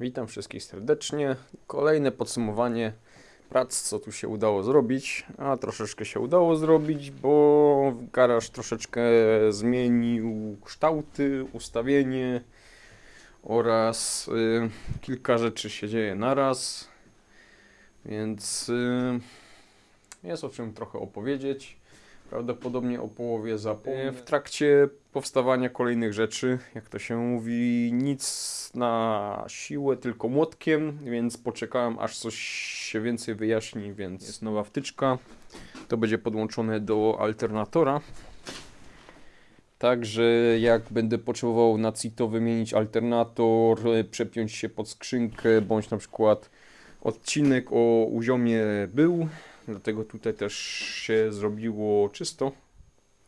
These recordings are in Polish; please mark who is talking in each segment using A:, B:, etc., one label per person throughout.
A: Witam wszystkich serdecznie. Kolejne podsumowanie prac, co tu się udało zrobić. A troszeczkę się udało zrobić, bo garaż troszeczkę zmienił kształty, ustawienie oraz y, kilka rzeczy się dzieje naraz. Więc y, jest o czym trochę opowiedzieć. Prawdopodobnie o połowie zapomnę. W trakcie powstawania kolejnych rzeczy, jak to się mówi, nic na siłę, tylko młotkiem, więc poczekałem aż coś się więcej wyjaśni, więc jest nowa wtyczka. To będzie podłączone do alternatora. Także jak będę potrzebował na CITO wymienić alternator, e, przepiąć się pod skrzynkę, bądź na przykład odcinek o uziomie był, dlatego tutaj też się zrobiło czysto.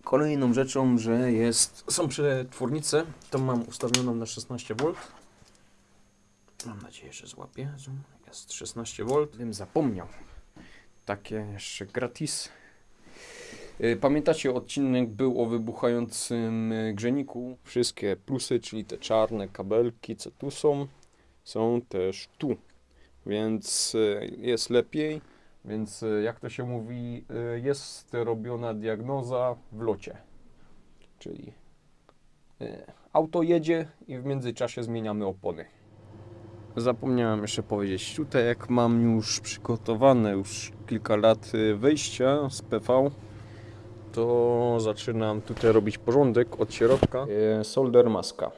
A: Kolejną rzeczą, że jest, są przetwornice, to mam ustawioną na 16V. Mam nadzieję, że złapie. Zoom. Jest 16V. Bym zapomniał. Takie jeszcze gratis. Y, Pamiętacie, odcinek był o wybuchającym y, grzejniku. Wszystkie plusy, czyli te czarne kabelki, co tu są, są też tu. Więc y, jest lepiej. Więc y, jak to się mówi, y, jest robiona diagnoza w locie. Czyli y, auto jedzie i w międzyczasie zmieniamy opony. Zapomniałem jeszcze powiedzieć, tutaj jak mam już przygotowane już kilka lat wyjścia z PV, to zaczynam tutaj robić porządek od środka. Solder maska.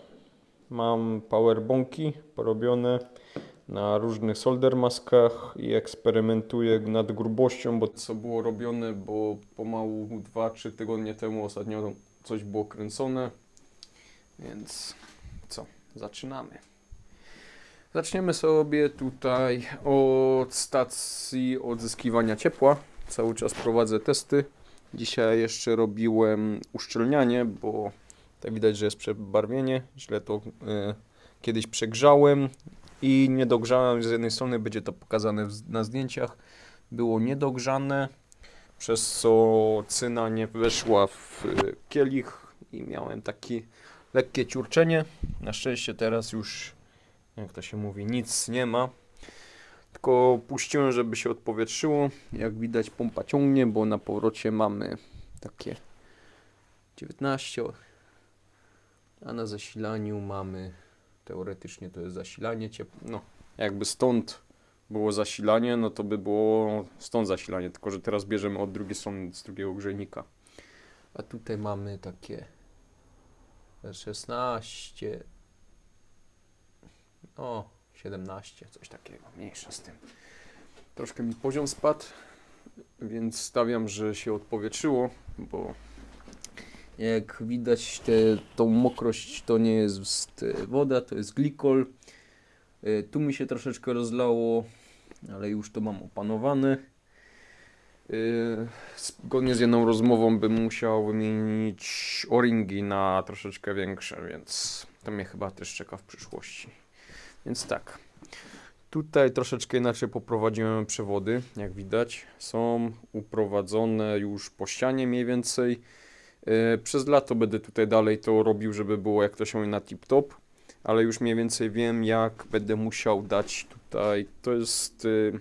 A: Mam powerbonki porobione na różnych solder maskach i eksperymentuję nad grubością, bo co było robione, bo pomału 2-3 tygodnie temu ostatnio coś było kręcone. Więc co, zaczynamy. Zaczniemy sobie tutaj od stacji odzyskiwania ciepła. Cały czas prowadzę testy. Dzisiaj jeszcze robiłem uszczelnianie, bo tak widać, że jest przebarwienie. Źle to e, kiedyś przegrzałem i nie dogrzałem. Z jednej strony będzie to pokazane na zdjęciach. Było niedogrzane, przez co cyna nie weszła w e, kielich i miałem takie lekkie ciurczenie. Na szczęście teraz już jak to się mówi, nic nie ma. Tylko puściłem, żeby się odpowietrzyło. Jak widać pompa ciągnie, bo na powrocie mamy takie 19, a na zasilaniu mamy teoretycznie to jest zasilanie ciepła. No, jakby stąd było zasilanie, no to by było stąd zasilanie, tylko że teraz bierzemy od drugiej strony, z drugiego grzejnika. A tutaj mamy takie 16, o, 17, coś takiego, mniejsza z tym. Troszkę mi poziom spadł, więc stawiam, że się odpowietrzyło, bo jak widać te, tą mokrość to nie jest e, woda, to jest glikol. E, Tu mi się troszeczkę rozlało, ale już to mam opanowane. E, Zgodnie z jedną rozmową bym musiał wymienić o-ringi na troszeczkę większe, więc to mnie chyba też czeka w przyszłości. Więc tak. Tutaj troszeczkę inaczej poprowadziłem przewody, jak widać. Są uprowadzone już po ścianie mniej więcej. Yy, Przez lato będę tutaj dalej to robił, żeby było jak to się mówi na tip-top, ale już mniej więcej wiem jak będę musiał dać tutaj. To jest yy,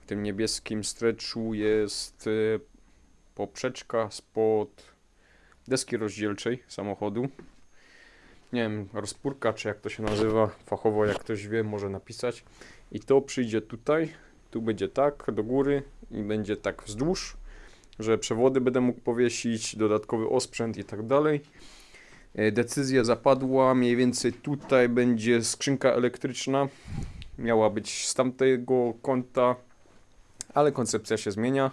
A: w tym niebieskim stretchu jest yy, poprzeczka spod deski rozdzielczej samochodu nie wiem, rozpórka, czy jak to się nazywa fachowo, jak ktoś wie, może napisać. I to przyjdzie tutaj, tu będzie tak, do góry i będzie tak wzdłuż, że przewody będę mógł powiesić, dodatkowy osprzęt i tak dalej. E, Decyzja zapadła, mniej więcej tutaj będzie skrzynka elektryczna. Miała być z tamtego kąta, ale koncepcja się zmienia.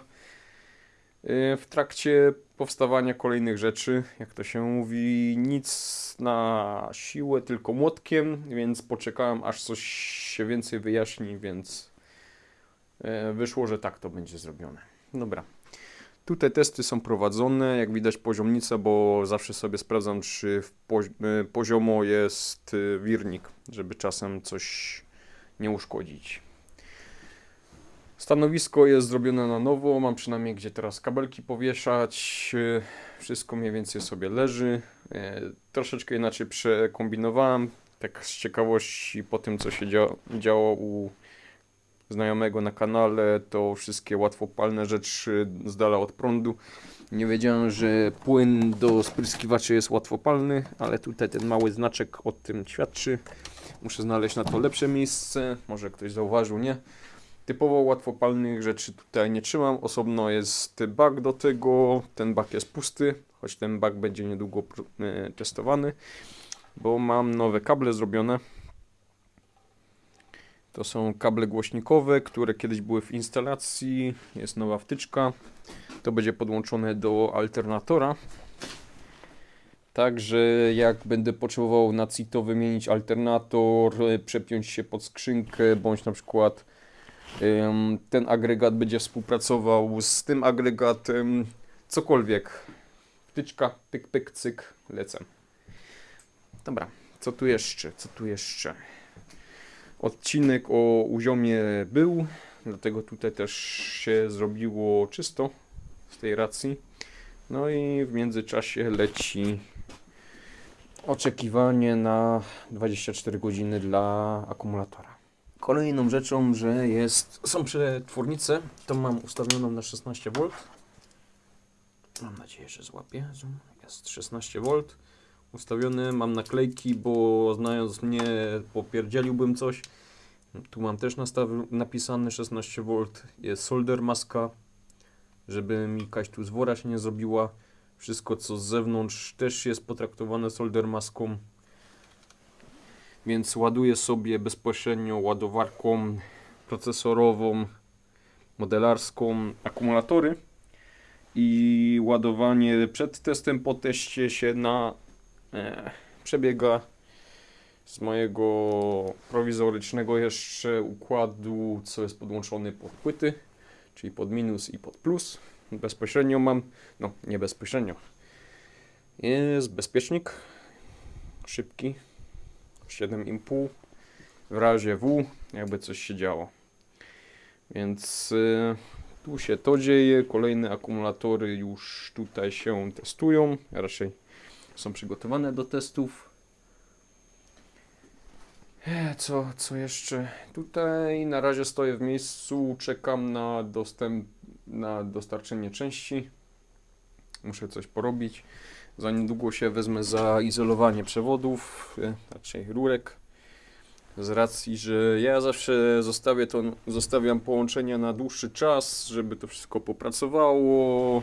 A: E, W trakcie powstawania kolejnych rzeczy, jak to się mówi, nic na siłę, tylko młotkiem, więc poczekałem aż coś się więcej wyjaśni, więc e, wyszło, że tak to będzie zrobione. Dobra. Tutaj testy są prowadzone, jak widać poziomnica, bo zawsze sobie sprawdzam, czy pozi- e, poziomo jest e, wirnik, żeby czasem coś nie uszkodzić. Stanowisko jest zrobione na nowo, mam przynajmniej gdzie teraz kabelki powieszać, e, wszystko mniej więcej sobie leży. Troszeczkę inaczej przekombinowałem tak z ciekawości po tym, co się dzia- działo u znajomego na kanale, to wszystkie łatwopalne rzeczy z dala od prądu. Nie wiedziałem, że płyn do spryskiwaczy jest łatwopalny, ale tutaj ten mały znaczek o tym świadczy. Muszę znaleźć na to lepsze miejsce, może ktoś zauważył, nie? Typowo łatwopalnych rzeczy tutaj nie trzymam. Osobno jest bak do tego. Ten bak jest pusty, choć ten bak będzie niedługo e, testowany, bo mam nowe kable zrobione. To są kable głośnikowe, które kiedyś były w instalacji. Jest nowa wtyczka. To będzie podłączone do alternatora. Także jak będę potrzebował na CITO wymienić alternator, e, przepiąć się pod skrzynkę, bądź na przykład ten agregat będzie współpracował z tym agregatem, cokolwiek. Wtyczka, pyk, pyk, cyk, lecę. Dobra, co tu jeszcze, co tu jeszcze? Odcinek o uziomie był, dlatego tutaj też się zrobiło czysto z tej racji. No i w międzyczasie leci oczekiwanie na 24 godziny dla akumulatora. Kolejną rzeczą, że jest, są przetwornice, to mam ustawioną na 16V. Mam nadzieję, że złapie. Jest 16V. Ustawiony, mam naklejki, bo znając mnie popierdzieliłbym coś. Tu mam też nastaw, napisane 16V. Jest solder maska, żeby mi kaś tu zwora się nie zrobiła. Wszystko co z zewnątrz też jest potraktowane solder maską więc ładuję sobie bezpośrednio ładowarką procesorową, modelarską akumulatory i ładowanie przed testem, po teście się na przebiega z mojego prowizorycznego jeszcze układu, co jest podłączony pod płyty, czyli pod minus i pod plus. Bezpośrednio mam, no nie bezpośrednio, jest bezpiecznik szybki, 7,5 w razie W, jakby coś się działo. Więc y, tu się to dzieje. Kolejne akumulatory już tutaj się testują, raczej są przygotowane do testów. E, Co, co jeszcze? Tutaj na razie stoję w miejscu, czekam na dostęp, na dostarczenie części. Muszę coś porobić. Za niedługo się wezmę za izolowanie przewodów, e, raczej rurek. Z racji, że ja zawsze zostawię to, zostawiam połączenia na dłuższy czas, żeby to wszystko popracowało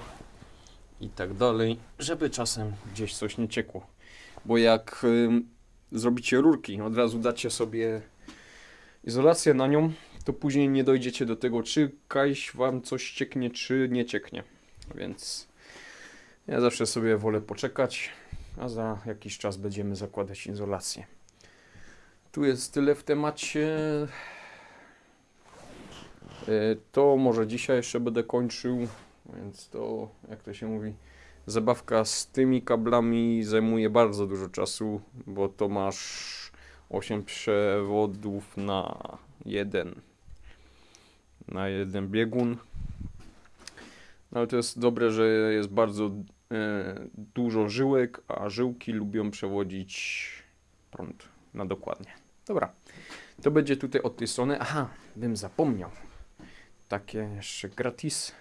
A: i tak dalej, żeby czasem gdzieś coś nie ciekło. Bo jak ym, zrobicie rurki, od razu dacie sobie izolację na nią, to później nie dojdziecie do tego, czy kaś wam coś cieknie, czy nie cieknie. Więc ja zawsze sobie wolę poczekać, a za jakiś czas będziemy zakładać izolację. Tu jest tyle w temacie. E, To może dzisiaj jeszcze będę kończył, więc to, jak to się mówi, zabawka z tymi kablami zajmuje bardzo dużo czasu, bo to masz 8 przewodów na jeden na jeden biegun. No ale to jest dobre, że jest bardzo e, dużo żyłek, a żyłki lubią przewodzić prąd na dokładnie. Dobra, to będzie tutaj od tej strony. Aha, bym zapomniał. Takie jeszcze gratis.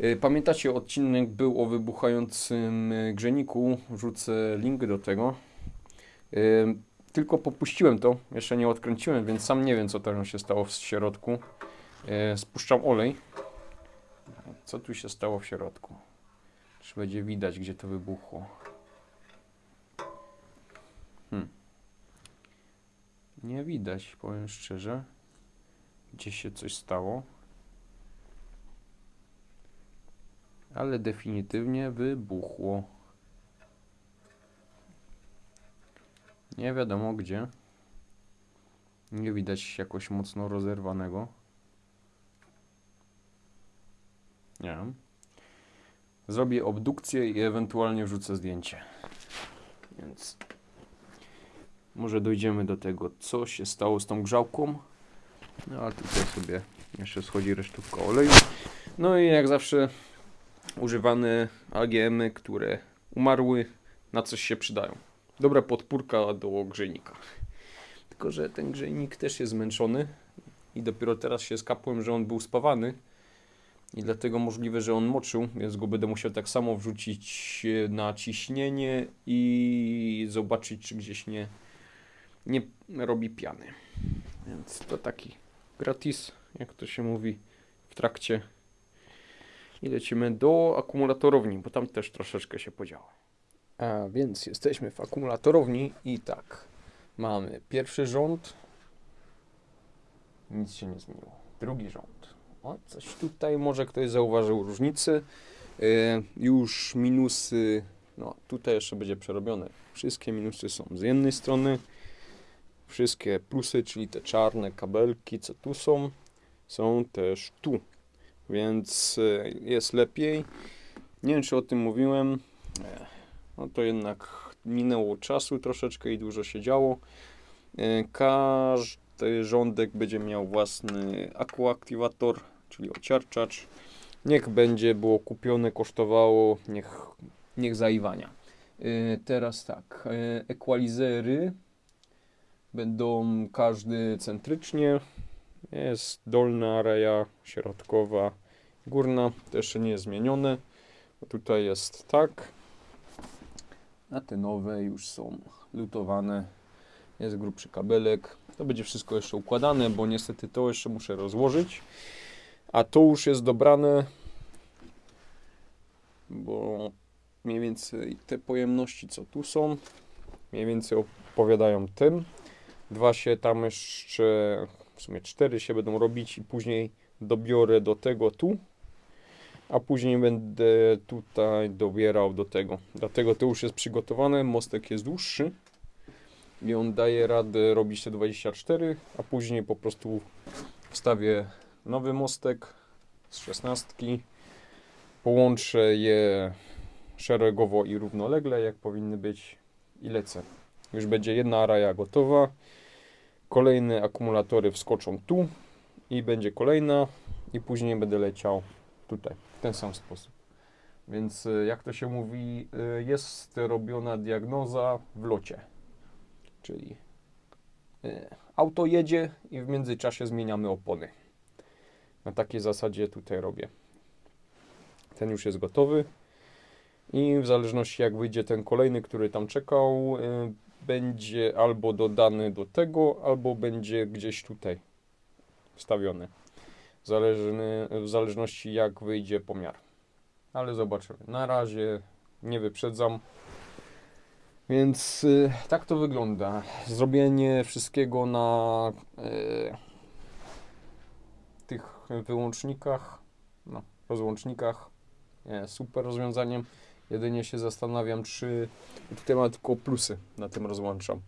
A: E, Pamiętacie, odcinek był o wybuchającym e, grzejniku. Wrzucę link do tego. E, Tylko popuściłem to, jeszcze nie odkręciłem, więc sam nie wiem, co tam się stało w środku. Spuszczam olej. Co tu się stało w środku? Czy będzie widać, gdzie to wybuchło? Hmm. Nie widać, powiem szczerze. Gdzie się coś stało. Ale definitywnie wybuchło. Nie wiadomo gdzie. Nie widać jakoś mocno rozerwanego. Nie wiem. Zrobię obdukcję i ewentualnie wrzucę zdjęcie. Więc może dojdziemy do tego, co się stało z tą grzałką. No a tutaj sobie jeszcze schodzi resztówka oleju. No i jak zawsze używane AGM-y, które umarły, na coś się przydają. dobra podpórka do grzejnika. Tylko, że ten grzejnik też jest zmęczony i dopiero teraz się skapłem, że on był spawany i dlatego możliwe, że on moczył, więc go będę musiał tak samo wrzucić na ciśnienie i zobaczyć, czy gdzieś nie, nie robi piany. Więc to taki gratis, jak to się mówi, w trakcie. I lecimy do akumulatorowni, bo tam też troszeczkę się podziało. A więc jesteśmy w akumulatorowni i tak, mamy pierwszy rząd. Nic się nie zmieniło. Drugi rząd. O, coś tutaj może ktoś zauważył różnicy. E, już minusy, no tutaj jeszcze będzie przerobione. Wszystkie minusy są z jednej strony. Wszystkie plusy, czyli te czarne kabelki, co tu są, są też tu. Więc e, jest lepiej. Nie wiem, czy o tym mówiłem. E, No to jednak minęło czasu troszeczkę i dużo się działo. E, Każdy rządek będzie miał własny akuaktywator, czyli ociarczacz. Niech będzie było kupione, kosztowało, niech, niech zaiwania. Teraz tak, equalizery będą każdy centrycznie. Jest dolna area, środkowa, górna. Jeszcze nie jest zmienione. Tutaj jest tak. A te nowe już są lutowane. Jest grubszy kabelek. To będzie wszystko jeszcze układane, bo niestety to jeszcze muszę rozłożyć. A to już jest dobrane, bo mniej więcej te pojemności, co tu są, mniej więcej opowiadają tym. Dwa się tam jeszcze, w sumie cztery się będą robić i później dobiorę do tego tu, a później będę tutaj dobierał do tego. Dlatego to już jest przygotowane, mostek jest dłuższy i on daje radę robić te 24, a później po prostu wstawię nowy mostek z 16, połączę je szeregowo i równolegle, jak powinny być i lecę. Już będzie jedna araja gotowa. Kolejne akumulatory wskoczą tu i będzie kolejna i później będę leciał tutaj w ten sam sposób. Więc y, jak to się mówi, y, jest robiona diagnoza w locie. Czyli y, auto jedzie i w międzyczasie zmieniamy opony. Na takiej zasadzie tutaj robię. Ten już jest gotowy. I w zależności jak wyjdzie ten kolejny, który tam czekał, będzie albo dodany do tego, albo będzie gdzieś tutaj wstawiony. Zależny, w zależności jak wyjdzie pomiar. Ale zobaczymy. Na razie nie wyprzedzam. Więc y, tak to wygląda. Zrobienie wszystkiego na y, tych wyłącznikach, no, rozłącznikach super rozwiązaniem. Jedynie się zastanawiam, czy tutaj ma tylko plusy na tym rozłączam.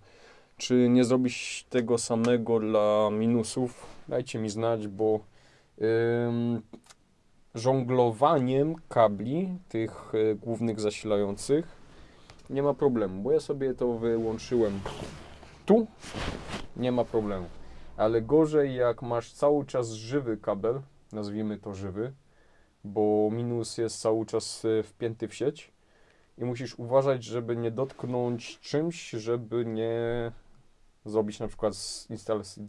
A: Czy nie zrobić tego samego dla minusów? Dajcie mi znać, bo ym, żonglowaniem kabli tych y, głównych zasilających nie ma problemu, bo ja sobie to wyłączyłem tu, nie ma problemu. Ale gorzej jak masz cały czas żywy kabel, nazwijmy to żywy, bo minus jest cały czas y, wpięty w sieć i musisz uważać, żeby nie dotknąć czymś, żeby nie zrobić na przykład z instalacji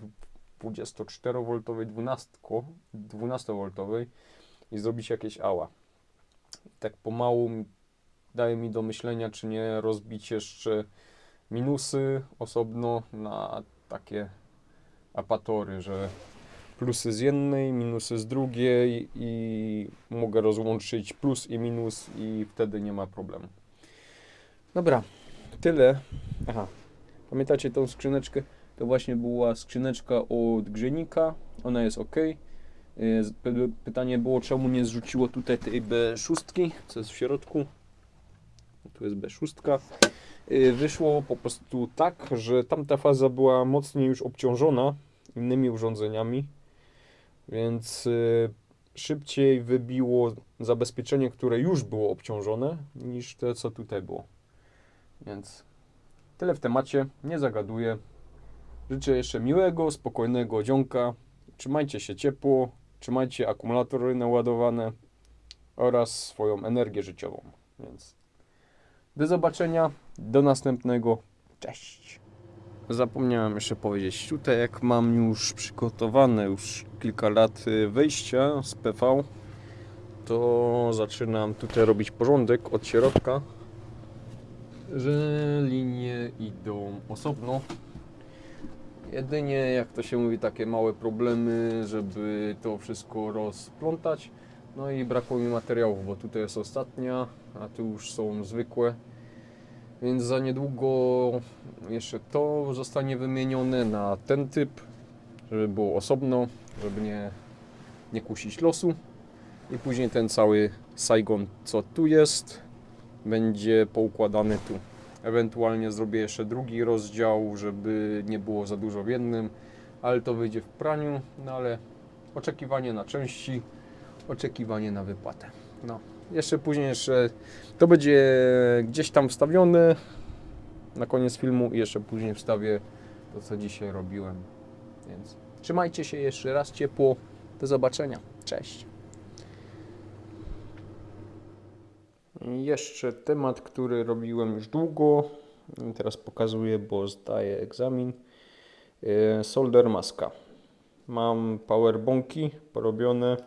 A: 24V 12, 12V i zrobić jakieś ała. Tak pomału daje mi do myślenia, czy nie rozbić jeszcze minusy osobno na takie apatory, że plusy z jednej, minusy z drugiej i mogę rozłączyć plus i minus i wtedy nie ma problemu. Dobra, tyle. Aha, pamiętacie tą skrzyneczkę? To właśnie była skrzyneczka od grzejnika, ona jest ok. Pytanie było, czemu nie zrzuciło tutaj tej B6, co jest w środku. Tu jest B6. Y, Wyszło po prostu tak, że tamta faza była mocniej już obciążona innymi urządzeniami, więc y, szybciej wybiło zabezpieczenie, które już było obciążone, niż te, co tutaj było. Więc tyle w temacie, nie zagaduję. Życzę jeszcze miłego, spokojnego dzionka. Trzymajcie się ciepło, trzymajcie akumulatory naładowane oraz swoją energię życiową. Więc do zobaczenia, do następnego. Cześć. Zapomniałem jeszcze powiedzieć, tutaj jak mam już przygotowane już kilka lat y, wyjścia z PV, to zaczynam tutaj robić porządek od środka, że linie idą osobno. Jedynie, jak to się mówi, takie małe problemy, żeby to wszystko rozplątać. No i brakło mi materiałów, bo tutaj jest ostatnia, a tu już są zwykłe. Więc za niedługo jeszcze to zostanie wymienione na ten typ, żeby było osobno, żeby nie, nie kusić losu. I później ten cały Saigon, co tu jest, będzie poukładany tu. Ewentualnie zrobię jeszcze drugi rozdział, żeby nie było za dużo w jednym, ale to wyjdzie w praniu, no ale oczekiwanie na części, oczekiwanie na wypłatę. No, jeszcze później jeszcze to będzie gdzieś tam wstawione na koniec filmu i jeszcze później wstawię to, co dzisiaj robiłem. Więc trzymajcie się jeszcze raz ciepło. Do zobaczenia. Cześć. Jeszcze temat, który robiłem już długo. Teraz pokazuję, bo zdaję egzamin. E, Solder maska. Mam powerbonki porobione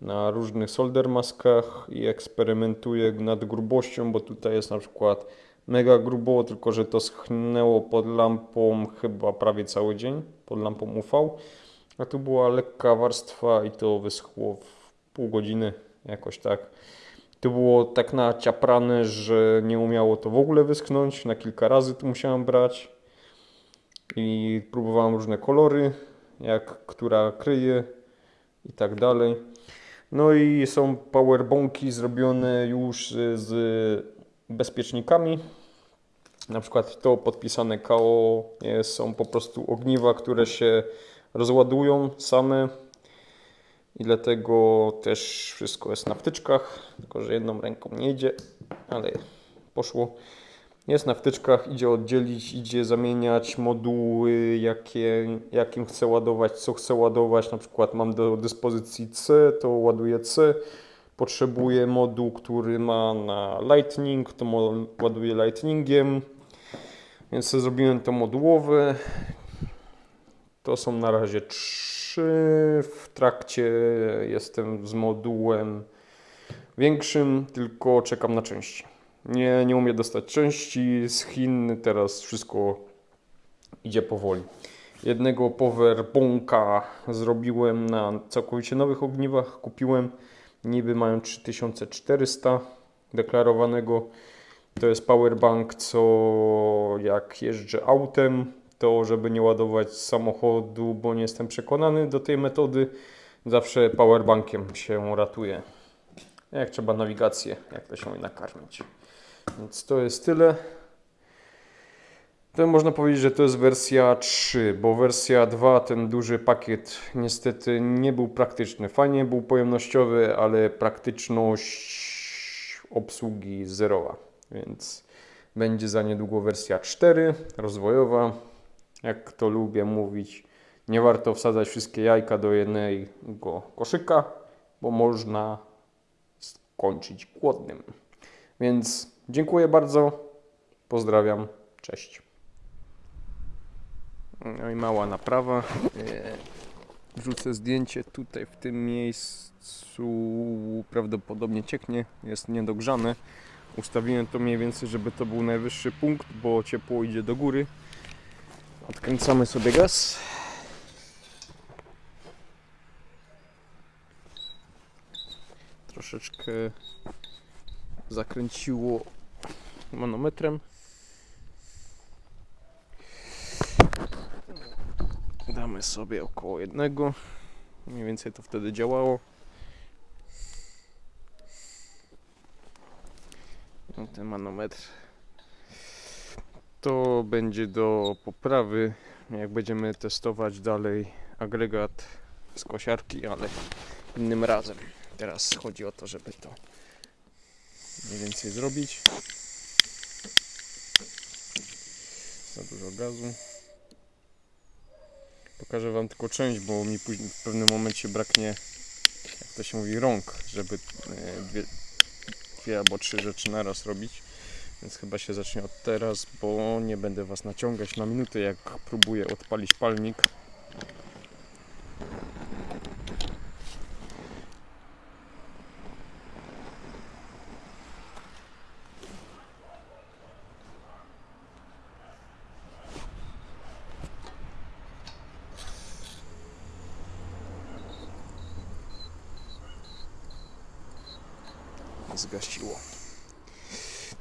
A: na różnych solder maskach i eksperymentuję nad grubością, bo tutaj jest na przykład mega grubo, tylko że to schnęło pod lampą chyba prawie cały dzień, pod lampą UV, a tu była lekka warstwa i to wyschło w pół godziny, jakoś tak. Tu było tak naciaprane, że nie umiało to w ogóle wyschnąć, na kilka razy tu musiałem brać i próbowałem różne kolory, jak która kryje i tak dalej. No i są powerbonki zrobione już z bezpiecznikami. Na przykład to podpisane KO są po prostu ogniwa, które się rozładują same i dlatego też wszystko jest na wtyczkach, tylko że jedną ręką nie idzie, ale poszło. Jest na wtyczkach, idzie oddzielić, idzie zamieniać moduły, jakie, jakim chcę ładować, co chcę ładować. Na przykład mam do dyspozycji C, to ładuję C. Potrzebuję moduł, który ma na Lightning, to ładuję Lightningiem. Więc zrobiłem to modułowe. To są na razie trzy. W trakcie jestem z modułem większym, tylko czekam na części. Nie, nie umiem dostać części z Chin, teraz wszystko idzie powoli. Jednego powerbonka zrobiłem na całkowicie nowych ogniwach, kupiłem. Niby mają 3400 deklarowanego. To jest powerbank, co jak jeżdżę autem, to żeby nie ładować samochodu, bo nie jestem przekonany do tej metody, zawsze powerbankiem się ratuje. Jak trzeba nawigację, jak to się nakarmić. Więc to jest tyle. To można powiedzieć, że to jest wersja 3, bo wersja 2, ten duży pakiet, niestety nie był praktyczny. Fajnie był pojemnościowy, ale praktyczność obsługi zerowa. Więc będzie za niedługo wersja 4, rozwojowa. Jak to lubię mówić, nie warto wsadzać wszystkie jajka do jednego koszyka, bo można skończyć głodnym. Więc dziękuję bardzo. Pozdrawiam. Cześć. No i mała naprawa. E, Wrzucę zdjęcie tutaj w tym miejscu. Prawdopodobnie cieknie, jest niedogrzane. Ustawiłem to mniej więcej, żeby to był najwyższy punkt, bo ciepło idzie do góry. Odkręcamy sobie gaz. Troszeczkę zakręciło manometrem. Damy sobie około jednego. Mniej więcej to wtedy działało. No, ten manometr to będzie do poprawy, jak będziemy testować dalej agregat z kosiarki, ale innym razem. Teraz chodzi o to, żeby to mniej więcej zrobić. Za gazu. Pokażę Wam tylko część, bo mi w pewnym momencie braknie, jak to się mówi, rąk, żeby e, dwie, dwie albo trzy rzeczy naraz robić. Więc chyba się zacznie od teraz, bo nie będę Was naciągać na minutę, jak próbuję odpalić palnik.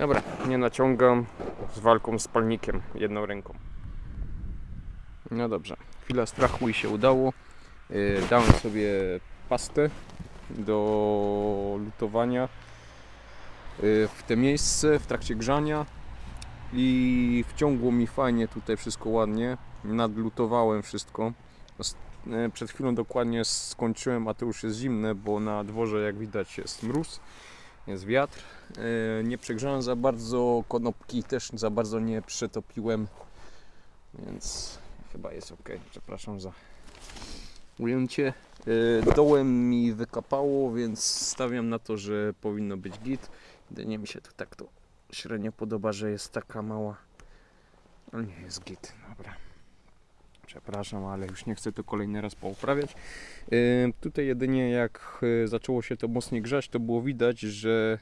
A: Dobra, nie naciągam z walką z palnikiem jedną ręką. No dobrze, chwila strachu i się udało. Yy, Dałem sobie pastę do lutowania yy, w te miejsce w trakcie grzania i wciągło mi fajnie tutaj wszystko ładnie. Nadlutowałem wszystko. Yy, Przed chwilą dokładnie skończyłem, a to już jest zimne, bo na dworze jak widać jest mróz, jest wiatr. E, Nie przegrzałem za bardzo, konopki też za bardzo nie przetopiłem, więc chyba jest ok. Przepraszam za ujęcie. E, Dołem mi wykapało, więc stawiam na to, że powinno być git. Jedynie mi się tu tak to średnio podoba, że jest taka mała. No nie jest git, dobra. Przepraszam, ale już nie chcę to kolejny raz pouprawiać. E, Tutaj jedynie jak e, zaczęło się to mocniej grzać, to było widać, że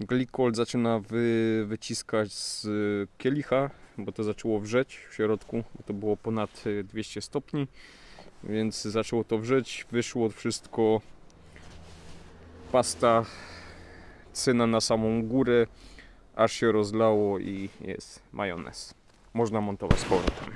A: glikol zaczyna wy, wyciskać z y, kielicha, bo to zaczęło wrzeć w środku, bo to było ponad y, 200 stopni, więc zaczęło to wrzeć, wyszło wszystko pasta cyna na samą górę, aż się rozlało i jest majonez. Można montować z powrotem.